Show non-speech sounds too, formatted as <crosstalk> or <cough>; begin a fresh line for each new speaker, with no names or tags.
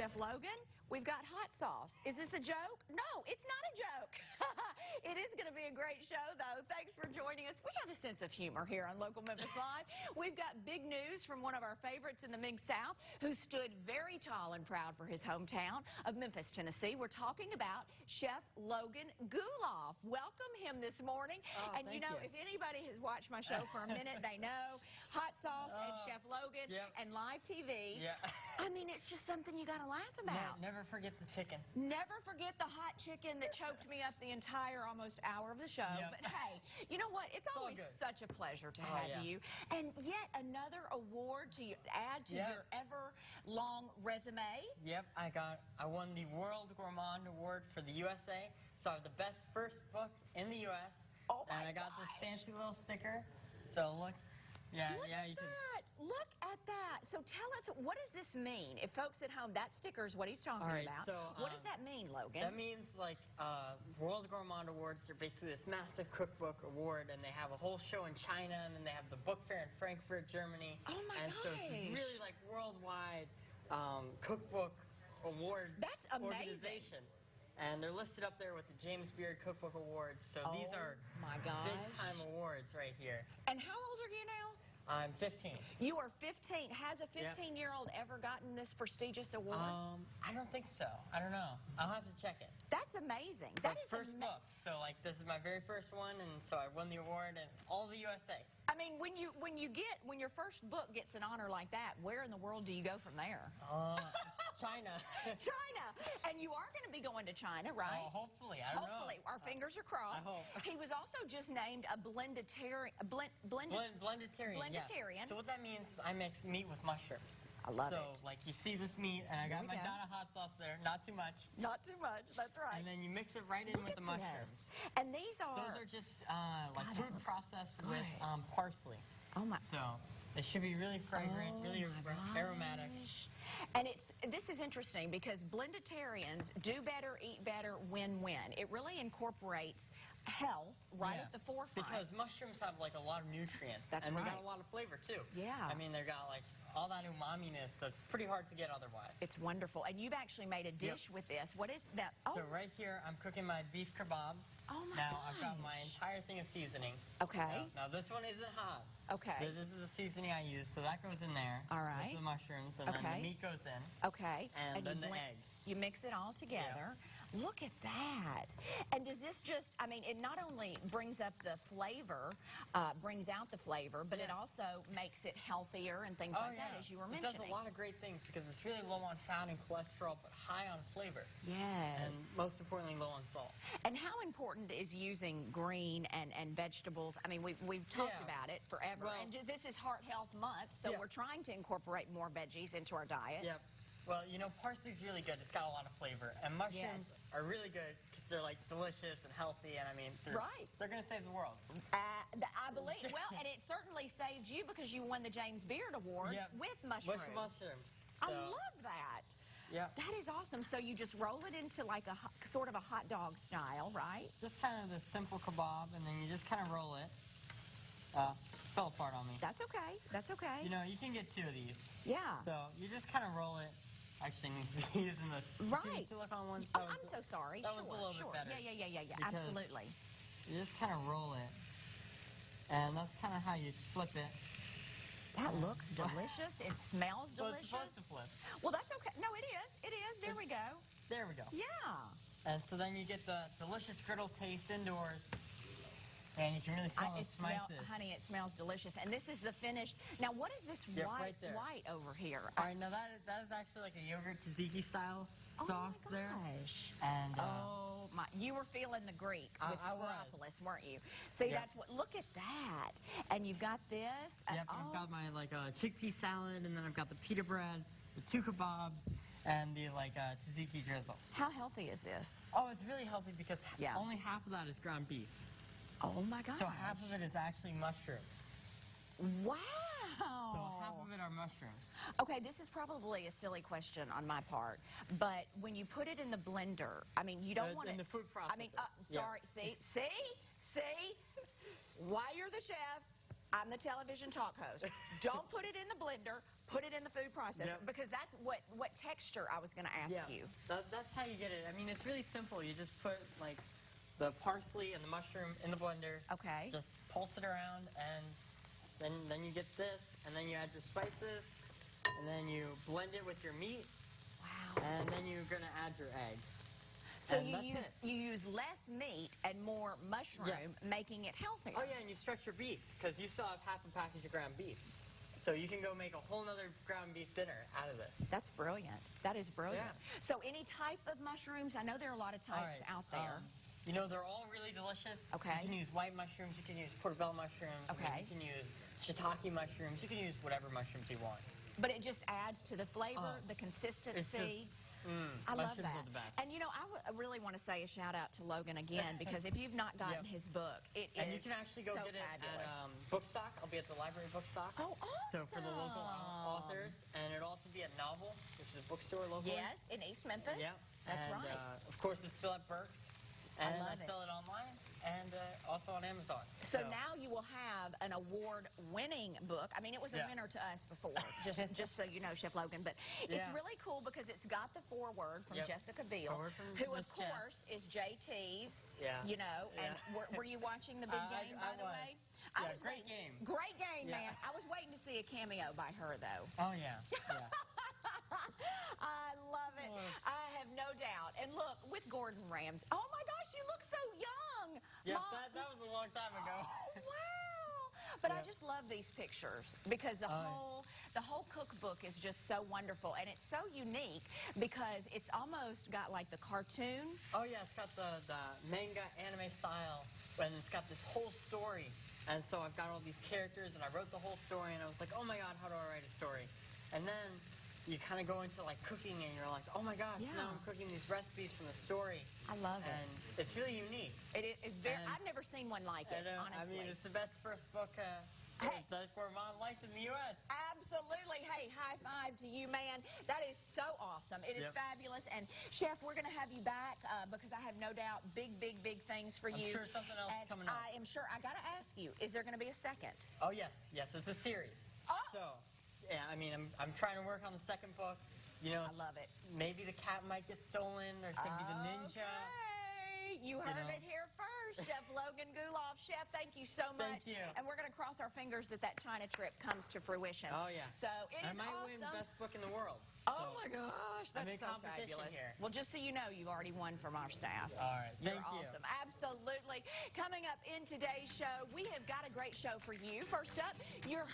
Chef Logan, we've got hot sauce. Is this a joke? No, it's not a joke. <laughs> it is going to be a great show, though. Thanks for joining us. We have a sense of humor here on Local Memphis Live. We've got big news from one of our favorites in the Mid-South who stood very tall and proud for his hometown of Memphis, Tennessee. We're talking about Chef Logan Guleff. Welcome him this morning.
Oh,
and you know,
you.
if anybody has watched my show for a minute, they know hot sauce and
Oh,
Chef Logan
yep.
and live TV. I mean, it's just something you got to laugh about.
Ne- never forget the chicken.
Never forget the hot chicken that choked me up the entire almost hour of the show.
Yep.
But hey, you know what? It's,
all
always. Such a pleasure to
Oh,
have
yeah.
you. And yet another award to add to
Yep.
your ever long resume.
Yep, I got. I won the World Gourmand Award for the USA. So I have the best first book in the U.S.
Oh, my
And I got
gosh.
this fancy little sticker. So look. Yeah,
Look
yeah,
at
you can.
that. Look at that. So tell us, what does this mean? If folks at home, that sticker is what he's talking
All right,
about.
so,
what does
um,
that mean, Logan?
That means like uh, World Gourmand Awards. They're basically this massive cookbook award, and they have a whole show in China, and then they have the book fair in Frankfurt, Germany.
Oh, my
And so it's
gosh.
really like worldwide um, cookbook awards.
That's amazing.
organization. And they're listed up there with the James Beard Cookbook Awards. So these
Oh,
are
my gosh.
big time awards right here.
and how old are you now?
I'm 15.
You are 15. Has a 15-year-old ever gotten this prestigious award?
Um, I don't think so. I don't know. I'll have to check it.
That's amazing. That is
first book. So like this is my very first one, and so I won the award in all the USA.
I mean, when you when you get when your first book gets an honor like that, where in the world do you go from there?
Uh, China. <laughs>
China, and you are going to be going to China, right?
Oh, hopefully. I don't know.
Hopefully,
know.
our fingers are crossed.
I hope.
He was also just named a blenditarian. A blend, blended.
Blend, blenditarian. yeah. So what that means, I mix meat with mushrooms.
I love
so,
it.
So, like you see this meat, and I got my
go.
Dada hot sauce there, not too much,
Not too much. That's right.
and then you mix it right in
Look
with the mushrooms.
this. And these are.
Those are just uh, like
God,
food processed with parsley.
oh my.
So it should be really fragrant,
Oh
really aromatic.
And it's this is interesting because blenditarians do better, eat better, win-win. It really incorporates health right
Yeah.
at the forefront.
Because mushrooms have like a lot of nutrients.
That's
and they got a lot of flavor too.
Yeah.
I mean, they got like all that umami-ness that's pretty hard to get otherwise.
it's wonderful. And you've actually made a dish with this. What is that? Oh,
So right here, I'm cooking my beef kebabs.
Oh, my
Now I've got my entire thing of seasoning.
okay.
Now, now this one isn't hot.
Okay.
This, this is the seasoning I use, so that goes in there.
All right.
with the mushrooms, and then the meat goes in.
Okay.
And
you
then the egg.
You mix it all together. Look at that. And does this just, I mean, it not only brings up the flavor, uh, brings out the flavor, but it also makes it healthier and things
oh
like
yeah.
that, as you were mentioning.
it does a lot of great things because it's really low on fat and cholesterol, but high on flavor,
Yes.
and most importantly, low on salt.
And how important is using green and, and vegetables? I mean, we've, we've talked
Yeah.
about it forever.
Well-
and this is Heart Health Month, so
Yeah.
we're trying to incorporate more veggies into our diet.
Yep. Well, you know, parsley's really good. It's got a lot of flavor, and mushrooms
Yes.
are really good because they're like delicious and healthy, and I mean, they're,
Right.
They're gonna save the world.
Uh, I believe, well, and it certainly saved you because you won the James Beard Award
Yep.
with mushrooms.
With mushrooms.
I love that.
Yeah.
That is awesome. So you just roll it into like a sort of a hot dog style, right?
Just kind of the simple kebab, and then you just kind of roll it. Uh, fell apart on me.
That's okay. That's okay.
You know, you can get two of these.
yeah.
So you just kind of roll it. Actually, need to be using the
Right.
silicone one.
oh, I'm so sorry.
That
sure,
was a little
sure.
bit better.
Yeah, yeah, yeah, yeah, yeah. Absolutely.
You just kind of roll it, and that's kind of how you flip it.
That looks <laughs> delicious. It smells
Well, it's
delicious.
supposed to flip.
Well, that's okay. No, it is. It is. There we go.
There we go.
Yeah.
And so then you get the delicious griddle taste indoors, and you can really smell
I, it smell,
spices.
honey, it smells delicious. And this is the finished. Now, what is this
Yep,
white
right
white over here?
All right, now that is, that is actually like a yogurt tzatziki style
oh
sauce
my
there.
gosh.
And uh,
Oh my! You were feeling the Greek with
I.
Weren't you? See,
Yep.
that's what. Look at that! And you've got this. and-
yep,
oh,
I've got my like uh, chickpea salad, and then I've got the pita bread, the two kebabs, and the like uh, tzatziki drizzle.
How healthy is this?
Oh, it's really healthy because
Yeah.
only half of that is ground beef.
Oh my gosh!
So half of it is actually mushrooms.
Wow!
So half of it are mushrooms.
Okay, this is probably a silly question on my part, but when you put it in the blender, I mean, you don't
Uh,
want
in
to.
the food processor.
I mean, uh,
Yeah.
sorry. See, see, see. Why you're the chef? I'm the television talk host. <laughs> Don't put it in the blender. Put it in the food processor
Yep.
because that's what what texture I was going to ask
yeah,
you.
That, that's how you get it. I mean, it's really simple. You just put like the parsley and the mushroom in the blender.
Okay.
Just pulse it around, and then then you get this, and then you add your spices, and then you blend it with your meat,
Wow.
and then you're gonna add your egg.
So
and
you use
it.
you use less meat and more mushroom, making it healthier.
Oh yeah, and you stretch your beef because you still have half a package of ground beef, so you can go make a whole nother ground beef dinner out of this.
That's brilliant. That is brilliant.
Yeah.
So any type of mushrooms? I know there are a lot of types
right,
out there.
um, you know, they're all really delicious.
Okay.
You can use white mushrooms. You can use portobello mushrooms.
Okay.
you can use shiitake mushrooms. You can use whatever mushrooms you want.
but it just adds to the flavor,
Oh,
the consistency.
Mm,
I love that.
are the best.
And you know, I really want to say a shout out to Logan again because if you've not gotten
Yep.
his book, it is
And you can actually go
so
get it
fabulous.
at um, Bookstock. I'll be at the library Bookstock.
oh, awesome.
So for the local authors, and it'll also be at Novel, which is a bookstore locally.
Yes, in East Memphis.
Yeah.
That's
and,
right.
Uh, of course, it's still at Burke's.
I
And
love it.
sell it online and uh, also on Amazon.
So now you will have an award-winning book. I mean, it was a
Yeah.
winner to us before, <laughs> just just so you know, Chef Logan. But it's
Yeah.
really cool because it's got the foreword from
Yep.
Jessica Biel,
from
who of
Miss Jen.
course is JT's.
Yeah.
You know, and
Yeah.
were, were you watching the big <laughs>
Uh,
game,
I
by the
was.
way?
Yeah,
was
great
waiting-
game.
Great game,
Yeah.
man. I was waiting to see a cameo by her though.
Oh yeah. <laughs> Yeah.
I love it. I have no doubt. And look, with Gordon Ramsay. Oh my gosh, you look so young.
yes,
Mom-
that, that was a long time ago.
Oh, wow. But I just love these pictures because the
yeah.
whole the whole cookbook is just so wonderful and it's so unique because it's almost got like the cartoon.
Oh yeah, it's got the, the manga anime style, and it's got this whole story. And so I've got all these characters, and I wrote the whole story, and I was like, oh my god, how do I write a story? And then you kind of go into like cooking, and you're like, oh my gosh,
Yeah.
now I'm cooking these recipes from the story,
I love it.
and it's really unique.
It is it's very, I've never seen one like it,
And, uh,
honestly.
I mean, it's the best first book uh,
Hey.
that for mom likes in the U.S.
Absolutely. Hey, high five to you, man. That is so awesome. It is
Yep.
fabulous. And, Chef, we're going to have you back uh, because I have no doubt big, big, big things for you.
I'm sure something else is
and
coming up.
I am sure. I got to ask you, is there going to be a second?
Oh yes, yes, it's a series.
Oh!
So, yeah, I mean, I'm I'm trying to work on the second book. You know,
I love it.
maybe the cat might get stolen. There's gonna be the ninja.
You heard
know.
it here first, Chef <laughs> Logan Guleff. Chef, thank you so much.
Thank you.
And we're going to cross our fingers that that China trip comes to fruition.
Oh yeah.
So it
I
is
might
awesome.
win best book in the world.
Oh
So-
my gosh, that's so fabulous.
here.
Well, just so you know, you've already won from our staff.
All right.
You're
Thank you.
awesome. Absolutely. Coming up in today's show, we have got a great show for you. First up, your